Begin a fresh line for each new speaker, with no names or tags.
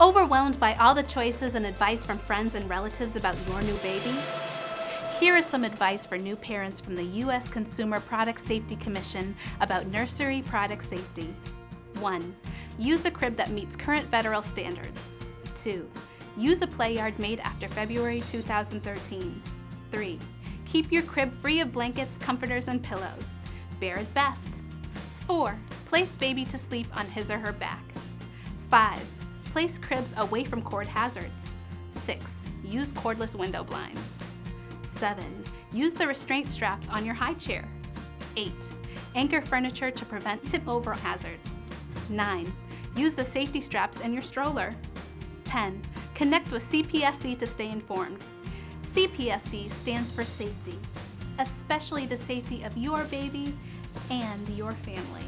Overwhelmed by all the choices and advice from friends and relatives about your new baby? Here is some advice for new parents from the U.S. Consumer Product Safety Commission about nursery product safety. 1. Use a crib that meets current federal standards. 2. Use a play yard made after February 2013. 3. Keep your crib free of blankets, comforters, and pillows. Bare is best. 4. Place baby to sleep on his or her back. 5. Place cribs away from cord hazards. 6. Use cordless window blinds. 7. Use the restraint straps on your high chair. 8. Anchor furniture to prevent tip-over hazards. 9. Use the safety straps in your stroller. 10. Connect with CPSC to stay informed. CPSC stands for safety, especially the safety of your baby and your family.